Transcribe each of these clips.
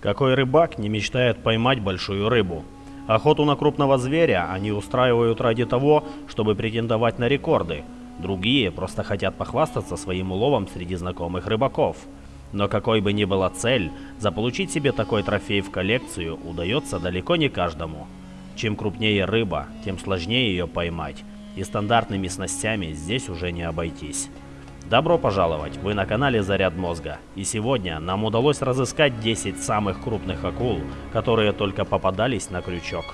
Какой рыбак не мечтает поймать большую рыбу? Охоту на крупного зверя они устраивают ради того, чтобы претендовать на рекорды. Другие просто хотят похвастаться своим уловом среди знакомых рыбаков. Но какой бы ни была цель, заполучить себе такой трофей в коллекцию удается далеко не каждому. Чем крупнее рыба, тем сложнее ее поймать, и стандартными снастями здесь уже не обойтись. Добро пожаловать, вы на канале Заряд Мозга. И сегодня нам удалось разыскать 10 самых крупных акул, которые только попадались на крючок.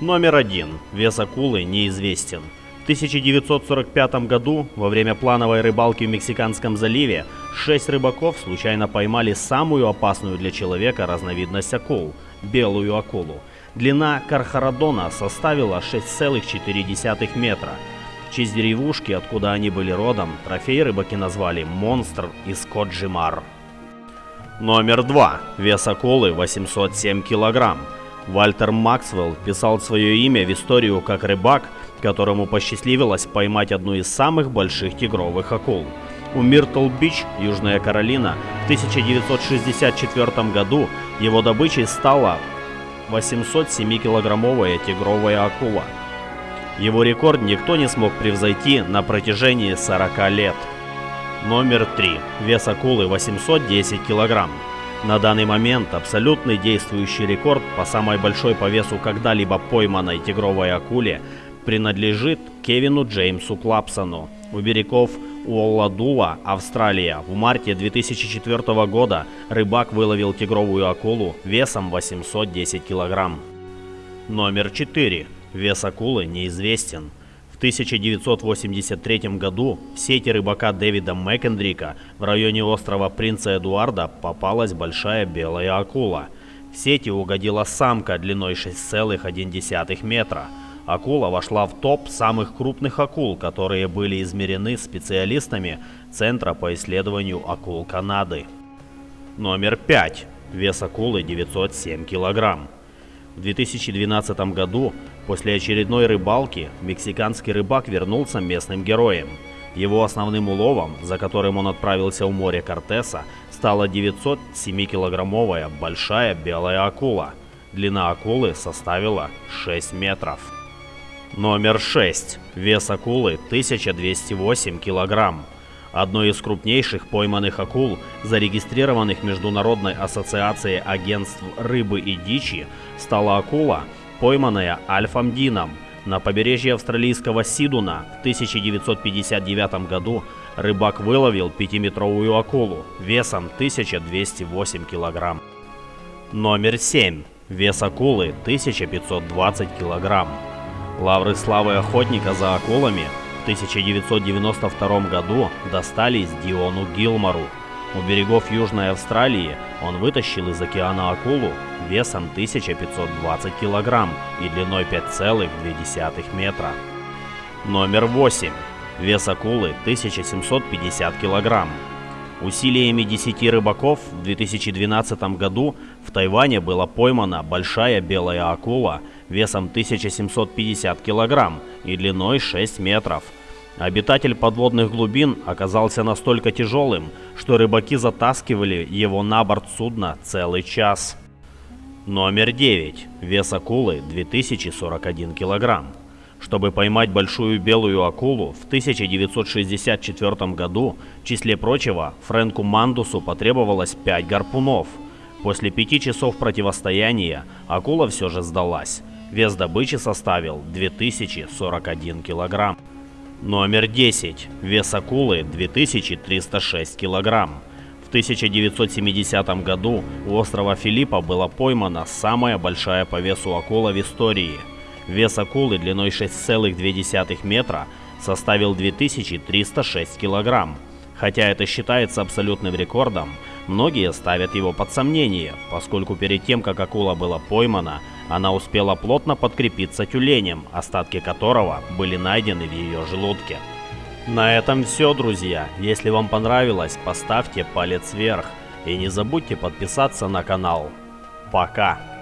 Номер один. Вес акулы неизвестен. В 1945 году, во время плановой рыбалки в Мексиканском заливе, шесть рыбаков случайно поймали самую опасную для человека разновидность акул – белую акулу – Длина Кархарадона составила 6,4 метра. В честь деревушки, откуда они были родом, трофей рыбаки назвали «Монстр из Коджимар». Номер 2. Вес акулы 807 килограмм. Вальтер Максвелл писал свое имя в историю как рыбак, которому посчастливилось поймать одну из самых больших тигровых акул. У Миртл-Бич, Южная Каролина, в 1964 году его добычей стала 807-килограммовая тигровая акула. Его рекорд никто не смог превзойти на протяжении 40 лет. Номер 3. Вес акулы 810 килограмм. На данный момент абсолютный действующий рекорд по самой большой по весу когда-либо пойманной тигровой акуле принадлежит Кевину Джеймсу Клапсону у берегов Уолладула, Австралия. В марте 2004 года рыбак выловил тигровую акулу весом 810 килограмм. Номер 4. Вес акулы неизвестен. В 1983 году в сети рыбака Дэвида Мэкендрика в районе острова Принца Эдуарда попалась большая белая акула. В сети угодила самка длиной 6,1 метра – Акула вошла в топ самых крупных акул, которые были измерены специалистами Центра по исследованию акул Канады. Номер 5. Вес акулы 907 килограмм. В 2012 году, после очередной рыбалки, мексиканский рыбак вернулся местным героем. Его основным уловом, за которым он отправился в море Кортеса, стала 907-килограммовая большая белая акула. Длина акулы составила 6 метров. Номер 6. Вес акулы 1208 килограмм. Одной из крупнейших пойманных акул, зарегистрированных Международной ассоциацией агентств рыбы и дичи, стала акула, пойманная Альфом Дином. На побережье австралийского Сидуна в 1959 году рыбак выловил 5-метровую акулу весом 1208 килограмм. Номер 7. Вес акулы 1520 килограмм. Лавры славы охотника за акулами в 1992 году достались Диону Гилмору. У берегов Южной Австралии он вытащил из океана акулу весом 1520 килограмм и длиной 5,2 метра. Номер 8. Вес акулы 1750 килограмм. Усилиями 10 рыбаков в 2012 году в Тайване была поймана большая белая акула весом 1750 килограмм и длиной 6 метров. Обитатель подводных глубин оказался настолько тяжелым, что рыбаки затаскивали его на борт судна целый час. Номер 9. Вес акулы 2041 килограмм. Чтобы поймать большую белую акулу, в 1964 году, в числе прочего, Фрэнку Мандусу потребовалось 5 гарпунов. После пяти часов противостояния акула все же сдалась. Вес добычи составил 2041 килограмм. Номер 10. Вес акулы 2306 килограмм. В 1970 году у острова Филиппа была поймана самая большая по весу акула в истории – Вес акулы длиной 6,2 метра составил 2306 килограмм. Хотя это считается абсолютным рекордом, многие ставят его под сомнение, поскольку перед тем, как акула была поймана, она успела плотно подкрепиться тюленем, остатки которого были найдены в ее желудке. На этом все, друзья. Если вам понравилось, поставьте палец вверх и не забудьте подписаться на канал. Пока!